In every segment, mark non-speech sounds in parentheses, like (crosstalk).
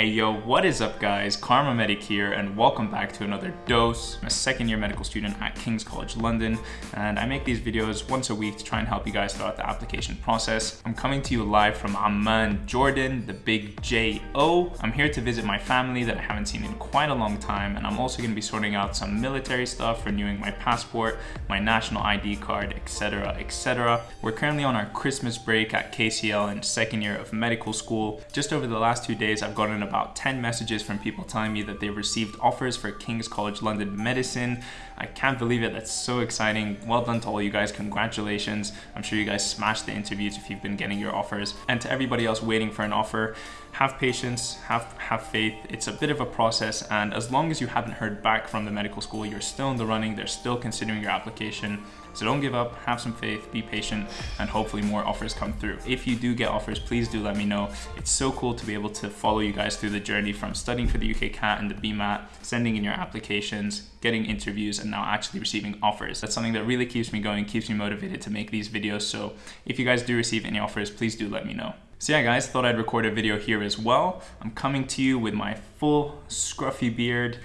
Hey yo, what is up guys? Karma Medic here and welcome back to another dose. I'm a second year medical student at King's College London and I make these videos once a week to try and help you guys throughout the application process. I'm coming to you live from Amman, Jordan, the big J-O. I'm here to visit my family that I haven't seen in quite a long time and I'm also going to be sorting out some military stuff, renewing my passport, my national ID card, etc, etc. We're currently on our Christmas break at KCL in second year of medical school. Just over the last two days I've gotten about 10 messages from people telling me that they've received offers for King's College London Medicine. I can't believe it, that's so exciting. Well done to all you guys, congratulations. I'm sure you guys smashed the interviews if you've been getting your offers. And to everybody else waiting for an offer, have patience, have, have faith. It's a bit of a process and as long as you haven't heard back from the medical school, you're still in the running, they're still considering your application. So don't give up, have some faith, be patient, and hopefully more offers come through. If you do get offers, please do let me know. It's so cool to be able to follow you guys through the journey from studying for the UK CAT and the BMAT, sending in your applications, getting interviews, and now actually receiving offers. That's something that really keeps me going, keeps me motivated to make these videos. So if you guys do receive any offers, please do let me know. So yeah guys, thought I'd record a video here as well. I'm coming to you with my full scruffy beard,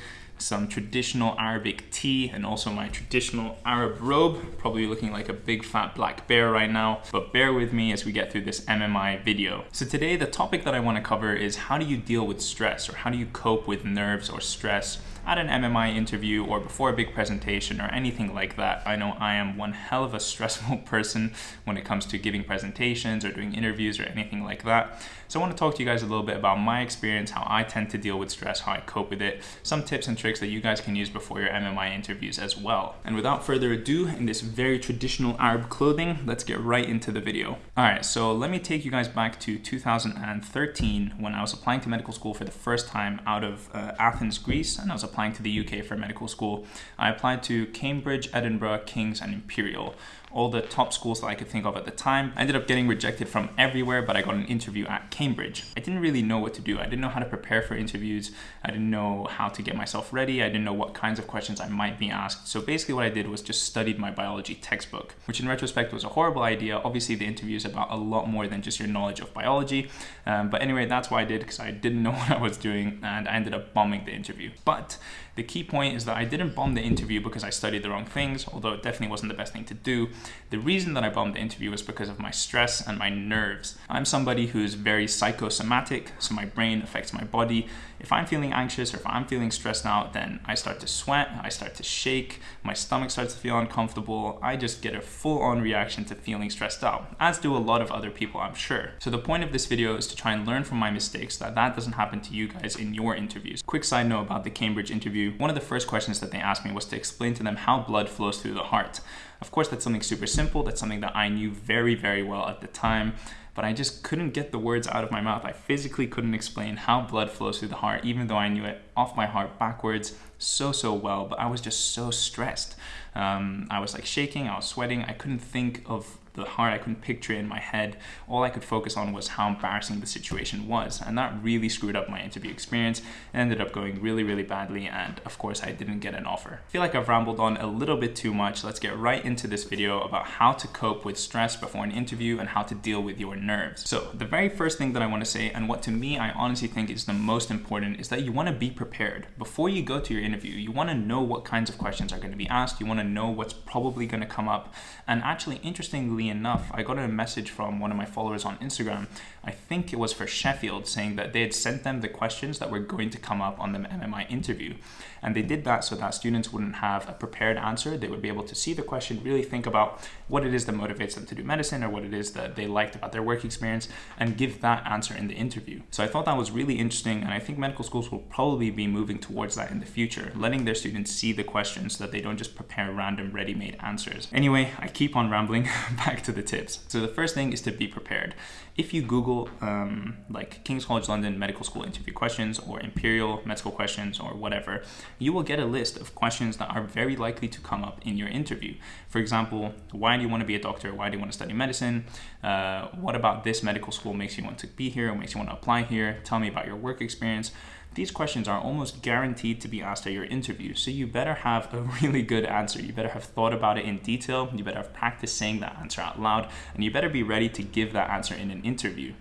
some traditional Arabic tea and also my traditional Arab robe. Probably looking like a big fat black bear right now, but bear with me as we get through this MMI video. So today the topic that I wanna cover is how do you deal with stress or how do you cope with nerves or stress at an MMI interview or before a big presentation or anything like that. I know I am one hell of a stressful (laughs) person when it comes to giving presentations or doing interviews or anything like that. So I want to talk to you guys a little bit about my experience, how I tend to deal with stress, how I cope with it, some tips and tricks that you guys can use before your MMI interviews as well. And without further ado, in this very traditional Arab clothing, let's get right into the video. All right, so let me take you guys back to 2013 when I was applying to medical school for the first time out of uh, Athens, Greece, and I was applying to the UK for medical school. I applied to Cambridge, Edinburgh, King's, and Imperial all the top schools that I could think of at the time. I ended up getting rejected from everywhere, but I got an interview at Cambridge. I didn't really know what to do. I didn't know how to prepare for interviews. I didn't know how to get myself ready. I didn't know what kinds of questions I might be asked. So basically what I did was just studied my biology textbook, which in retrospect was a horrible idea. Obviously the interview is about a lot more than just your knowledge of biology. Um, but anyway, that's what I did because I didn't (laughs) know what I was doing and I ended up bombing the interview. But the key point is that I didn't bomb the interview because I studied the wrong things, although it definitely wasn't the best thing to do. The reason that I bombed the interview was because of my stress and my nerves. I'm somebody who's very psychosomatic, so my brain affects my body. If I'm feeling anxious or if I'm feeling stressed out, then I start to sweat, I start to shake, my stomach starts to feel uncomfortable. I just get a full on reaction to feeling stressed out, as do a lot of other people, I'm sure. So the point of this video is to try and learn from my mistakes that that doesn't happen to you guys in your interviews. Quick side note about the Cambridge interview. One of the first questions that they asked me was to explain to them how blood flows through the heart. Of course, that's something super simple. That's something that I knew very, very well at the time but I just couldn't get the words out of my mouth. I physically couldn't explain how blood flows through the heart, even though I knew it off my heart backwards so, so well, but I was just so stressed. Um, I was like shaking, I was sweating, I couldn't think of the heart, I couldn't picture it in my head. All I could focus on was how embarrassing the situation was. And that really screwed up my interview experience. It ended up going really, really badly. And of course, I didn't get an offer. I feel like I've rambled on a little bit too much. Let's get right into this video about how to cope with stress before an interview and how to deal with your nerves. So the very first thing that I want to say, and what to me, I honestly think is the most important, is that you want to be prepared. Before you go to your interview, you want to know what kinds of questions are going to be asked. You want to know what's probably going to come up. And actually, interestingly enough, I got a message from one of my followers on Instagram. I think it was for Sheffield saying that they had sent them the questions that were going to come up on the MMI interview. And they did that so that students wouldn't have a prepared answer. They would be able to see the question, really think about what it is that motivates them to do medicine or what it is that they liked about their work experience and give that answer in the interview. So I thought that was really interesting. And I think medical schools will probably be moving towards that in the future, letting their students see the questions so that they don't just prepare random ready-made answers. Anyway, I keep on rambling (laughs) back to the tips. So the first thing is to be prepared. If you Google um, like King's College London medical school interview questions or Imperial medical questions or whatever, you will get a list of questions that are very likely to come up in your interview. For example, why do you want to be a doctor? Why do you want to study medicine? Uh, what about this medical school makes you want to be here makes you want to apply here? Tell me about your work experience. These questions are almost guaranteed to be asked at your interview, so you better have a (laughs) really good answer. You better have thought about it in detail, you better have practiced saying that answer out loud, and you better be ready to give that answer in an interview.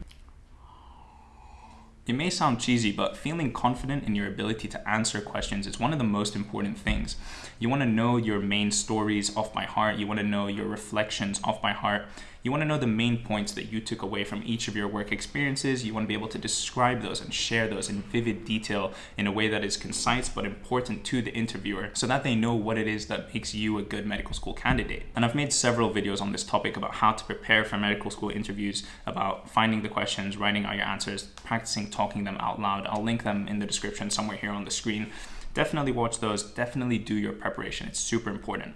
It may sound cheesy, but feeling confident in your ability to answer questions is one of the most important things. You want to know your main stories off by heart, you want to know your reflections off by heart. You want to know the main points that you took away from each of your work experiences. You want to be able to describe those and share those in vivid detail in a way that is concise but important to the interviewer so that they know what it is that makes you a good medical school candidate. And I've made several videos on this topic about how to prepare for medical school interviews, about finding the questions, writing out your answers, practicing talking them out loud. I'll link them in the description somewhere here on the screen. Definitely watch those. Definitely do your preparation. It's super important.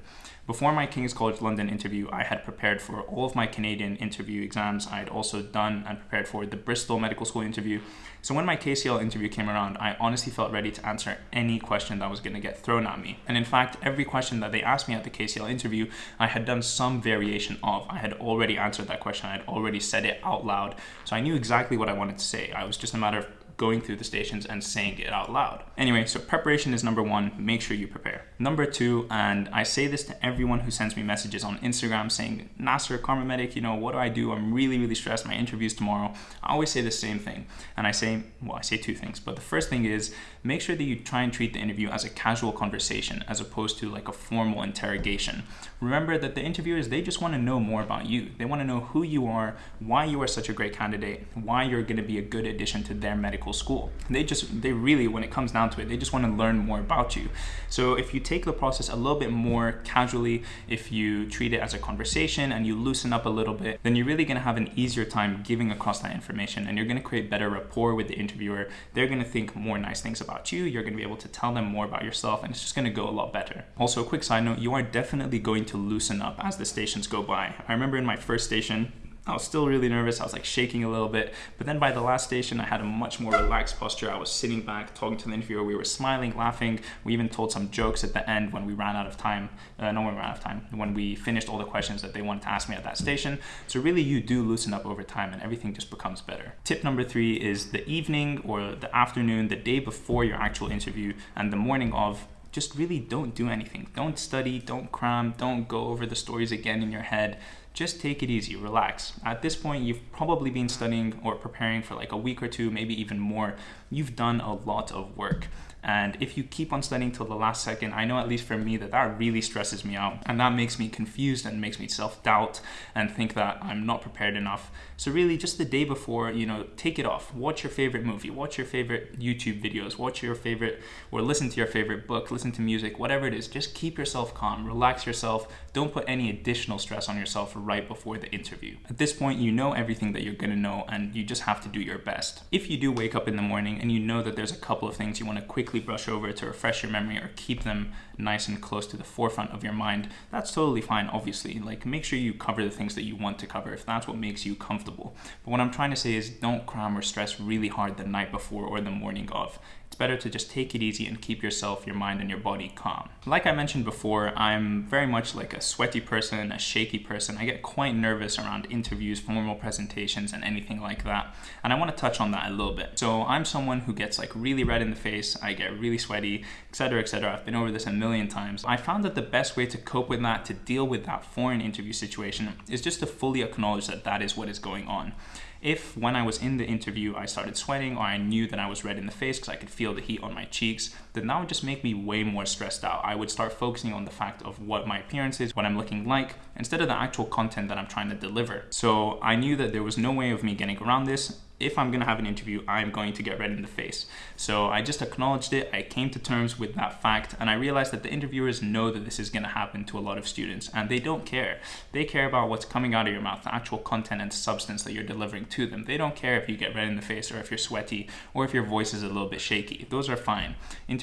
Before my King's College London interview, I had prepared for all of my Canadian interview exams. I had also done and prepared for the Bristol Medical School interview. So when my KCL interview came around, I honestly felt ready to answer any question that was going to get thrown at me. And in fact, every question that they asked me at the KCL interview, I had done some variation of. I had already answered that question. I had already said it out loud. So I knew exactly what I wanted to say. I was just a matter of going through the stations and saying it out loud. Anyway, so preparation is number one, make sure you prepare. Number two, and I say this to everyone who sends me messages on Instagram saying, Nasser, Karma Medic, you know, what do I do? I'm really, really stressed, my interview's tomorrow. I always say the same thing. And I say, well, I say two things, but the first thing is make sure that you try and treat the interview as a casual conversation as opposed to like a formal interrogation. Remember that the interviewers, they just want to know more about you. They want to know who you are, why you are such a great candidate, why you're going to be a good addition to their medical school. They just, they really, when it comes down to it, they just want to learn more about you. So if you take the process a little bit more casually, if you treat it as a conversation and you loosen up a little bit, then you're really going to have an easier time giving across that information and you're going to create better rapport with the interviewer. They're going to think more nice things about you. You're going to be able to tell them more about yourself and it's just going to go a lot better. Also, a quick side note, you are definitely going to loosen up as the stations go by. I remember in my first station, I was still really nervous. I was like shaking a little bit. But then by the last station, I had a much more relaxed posture. I was sitting back, talking to the interviewer. We were smiling, laughing. We even told some jokes at the end when we ran out of time. Uh, no, when we ran out of time. When we finished all the questions that they wanted to ask me at that station. So really, you do loosen up over time and everything just becomes better. Tip number three is the evening or the afternoon, the day before your actual interview and the morning of just really don't do anything. Don't study, don't cram, don't go over the stories again in your head just take it easy, relax. At this point, you've probably been studying or preparing for like a week or two, maybe even more. You've done a lot of work. And if you keep on studying till the last second, I know at least for me that that really stresses me out and that makes me confused and makes me self-doubt and think that I'm not prepared enough. So really just the day before, you know, take it off. Watch your favorite movie, watch your favorite YouTube videos, watch your favorite or listen to your favorite book, listen to music, whatever it is. Just keep yourself calm, relax yourself. Don't put any additional stress on yourself right before the interview. At this point, you know everything that you're gonna know and you just have to do your best. If you do wake up in the morning and you know that there's a couple of things you wanna quickly brush over to refresh your memory or keep them nice and close to the forefront of your mind, that's totally fine, obviously. Like make sure you cover the things that you want to cover if that's what makes you comfortable. But what I'm trying to say is don't cram or stress really hard the night before or the morning of better to just take it easy and keep yourself, your mind, and your body calm. Like I mentioned before, I'm very much like a sweaty person, a shaky person. I get quite nervous around interviews, formal presentations, and anything like that. And I want to touch on that a little bit. So I'm someone who gets like really red in the face, I get really sweaty, etc., etc. I've been over this a million times. I found that the best way to cope with that, to deal with that foreign interview situation, is just to fully acknowledge that that is what is going on. If when I was in the interview I started sweating or I knew that I was red in the face because I could feel the heat on my cheeks, that would just make me way more stressed out. I would start focusing on the fact of what my appearance is, what I'm looking like, instead of the actual content that I'm trying to deliver. So I knew that there was no way of me getting around this if I'm gonna have an interview, I'm going to get red in the face. So I just acknowledged it, I came to terms with that fact, and I realized that the interviewers know that this is gonna happen to a lot of students, and they don't care. They care about what's coming out of your mouth, the actual content and substance that you're delivering to them. They don't care if you get red in the face or if you're sweaty or if your voice is a little bit shaky. Those are fine.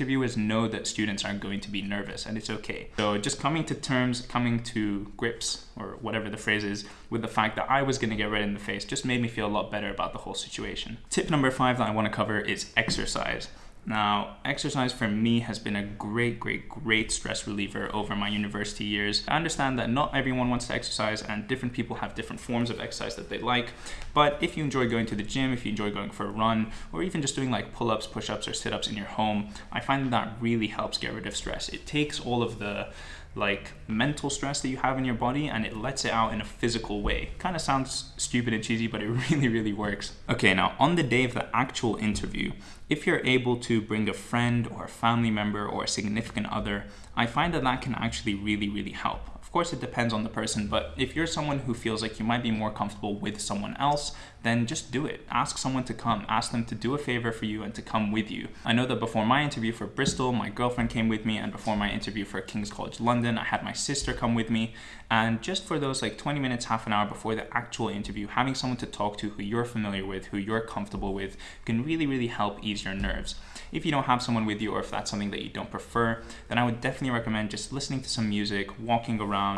Interviewers know that students are going to be nervous, and it's okay. So just coming to terms, coming to grips, or whatever the phrase is, with the fact that I was gonna get red in the face just made me feel a lot better about the whole situation. Tip number five that I wanna cover is exercise. Now, exercise for me has been a great, great, great stress reliever over my university years. I understand that not everyone wants to exercise and different people have different forms of exercise that they like. But if you enjoy going to the gym, if you enjoy going for a run, or even just doing like pull-ups, push-ups, or sit-ups in your home, I find that, that really helps get rid of stress. It takes all of the like mental stress that you have in your body and it lets it out in a physical way. Kind of sounds stupid and cheesy, but it (laughs) really, really works. Okay, now on the day of the actual interview, if you're able to bring a friend or a family member or a significant other, I find that that can actually really, really help Of course, it depends on the person, but if you're someone who feels like you might be more comfortable with someone else, then just do it. Ask someone to come. Ask them to do a favor for you and to come with you. I know that before my interview for Bristol, my girlfriend came with me, and before my interview for King's College London, I had my sister come with me. And just for those like 20 minutes, half an hour before the actual interview, having someone to talk to who you're familiar with, who you're comfortable with, can really, really help ease your nerves. If you don't have someone with you, or if that's something that you don't prefer, then I would definitely recommend just listening to some music, walking around,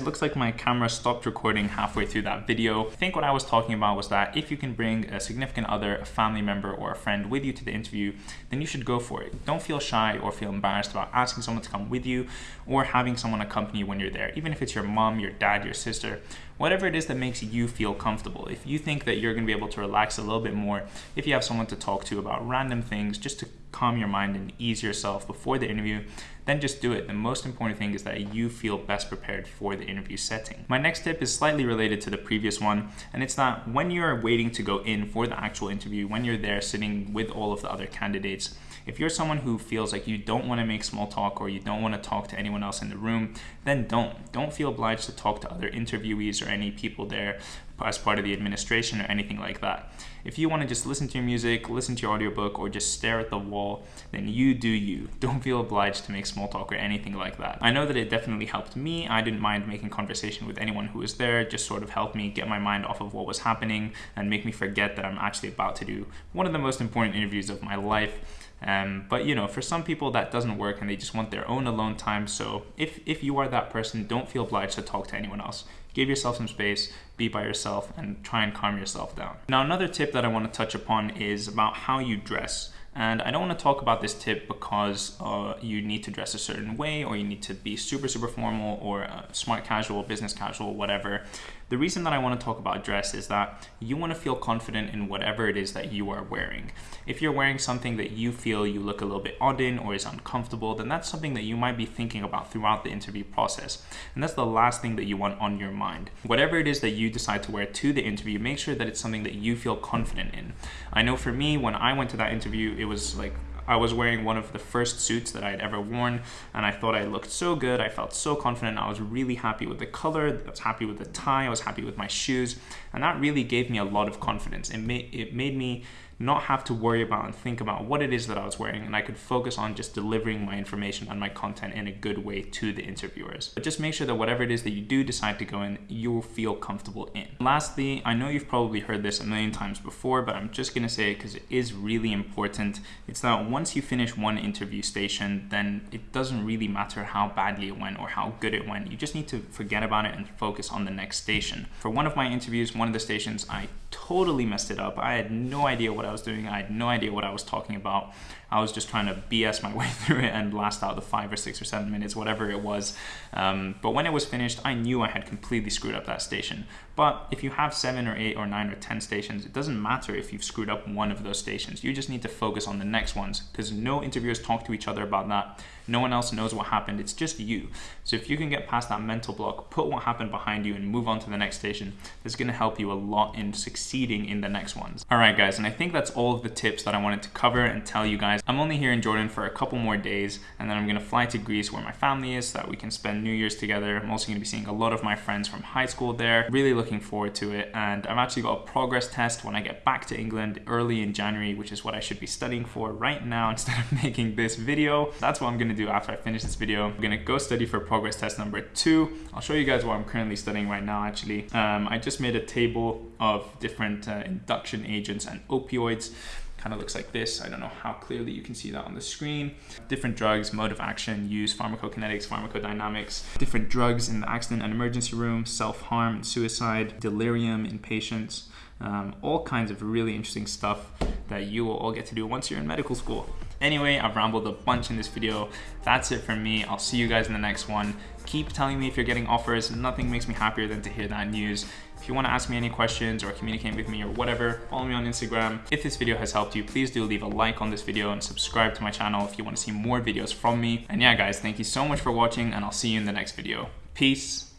it looks like my camera stopped recording halfway through that video. I think what I was talking about was that if you can bring a significant other, a family member or a friend with you to the interview, then you should go for it. Don't feel shy or feel embarrassed about asking someone to come with you or having someone accompany you when you're there. Even if it's your mom, your dad, your sister, whatever it is that makes you feel comfortable. If you think that you're gonna be able to relax a little bit more, if you have someone to talk to about random things, just to calm your mind and ease yourself before the interview, then just do it. The most important thing is that you feel best prepared for the interview setting. My next tip is slightly related to the previous one, and it's that when you're waiting to go in for the actual interview, when you're there sitting with all of the other candidates, if you're someone who feels like you don't want to make small talk or you don't want to talk to anyone else in the room, then don't. Don't feel obliged to talk to other interviewees or any people there as part of the administration or anything like that. If you want to just listen to your music, listen to your audiobook, or just stare at the wall, then you do you. (laughs) Don't feel obliged to make small talk or anything like that. I know that it definitely helped me. I didn't mind making conversation with anyone who was there, It just sort of helped me get my mind off of what was happening and make me forget that I'm actually about to do one of the most important interviews of my life. Um, but you know, for some people that doesn't work and they just want their own alone time. So if, if you are that person, don't feel obliged to talk to anyone else. Give yourself some space, be by yourself, and try and calm yourself down. Now, another tip that I want to touch upon is about how you dress. And I don't want to talk about this tip because uh, you need to dress a certain way or you need to be super, super formal or uh, smart casual, business casual, whatever. The reason that I want to talk about dress is that you want to feel confident in whatever it is that you are wearing. If you're wearing something that you feel you look a little bit odd in or is uncomfortable, then that's something that you might be thinking about throughout the interview process. And that's the last thing that you want on your mind. Whatever it is that you decide to wear to the interview, make sure that it's something that you feel confident in. I know for me, when I went to that interview, it was like I was wearing one of the first suits that I had ever worn, and I thought I looked so good. I felt so confident. I was really happy with the color. I was happy with the tie. I was happy with my shoes, and that really gave me a lot of confidence. It made it made me not have to worry about and think about what it is that I was wearing, and I could focus on just delivering my information and my content in a good way to the interviewers. But just make sure that whatever it is that you do decide to go in, you'll feel comfortable in. Lastly, I know you've probably heard this a million times before, but I'm just gonna say it because it is really important. It's that once you finish one interview station, then it doesn't really matter how badly it went or how good it went. You just need to forget about it and focus on the next station. For one of my interviews, one of the stations, I totally messed it up. I had no idea what I was doing. I had no idea what I was talking about. I was just trying to BS my (laughs) way through it and last out the five or six or seven minutes, whatever it was. Um, but when it was finished, I knew I had completely screwed up that station. But if you have seven or eight or nine or 10 stations, it doesn't matter if you've screwed up one of those stations. You just need to focus on the next ones because no interviewers talk to each other about that. No one else knows what happened. It's just you. So if you can get past that mental block, put what happened behind you and move on to the next station, it's going to help you a lot in succeeding in the next ones. All right, guys, and I think that's all of the tips that I wanted to cover and tell you guys. I'm only here in Jordan for a couple more days, and then I'm going to fly to Greece where my family is so that we can spend New Year's together. I'm also going to be seeing a lot of my friends from high school there. Really looking forward to it, and I've actually got a progress test when I get back to England early in January, which is what I should be studying for right now (laughs) instead of making this video. That's what I'm going to do after I finish this video. I'm to go study for progress test number two. I'll show you guys what I'm currently studying right now, actually. Um, I just made a table of different uh, induction agents and opioids kind of looks like this. I don't know how clearly you can see that on the screen. Different drugs, mode of action, use, pharmacokinetics, pharmacodynamics, different drugs in the accident and emergency room, self-harm and suicide, delirium in patients, um, all kinds of really interesting stuff that you will all get to do once you're in medical school. Anyway, I've rambled a bunch in this video. That's it from me. I'll see you guys in the next one. Keep telling me if you're getting offers. Nothing makes me happier than to hear that news. If you want to ask me any questions or communicate with me or whatever, follow me on Instagram. If this video has helped you, please do leave a like on this video and subscribe to my channel if you want to see more videos from me. And yeah, guys, thank you so much for watching and I'll see you in the next video. Peace.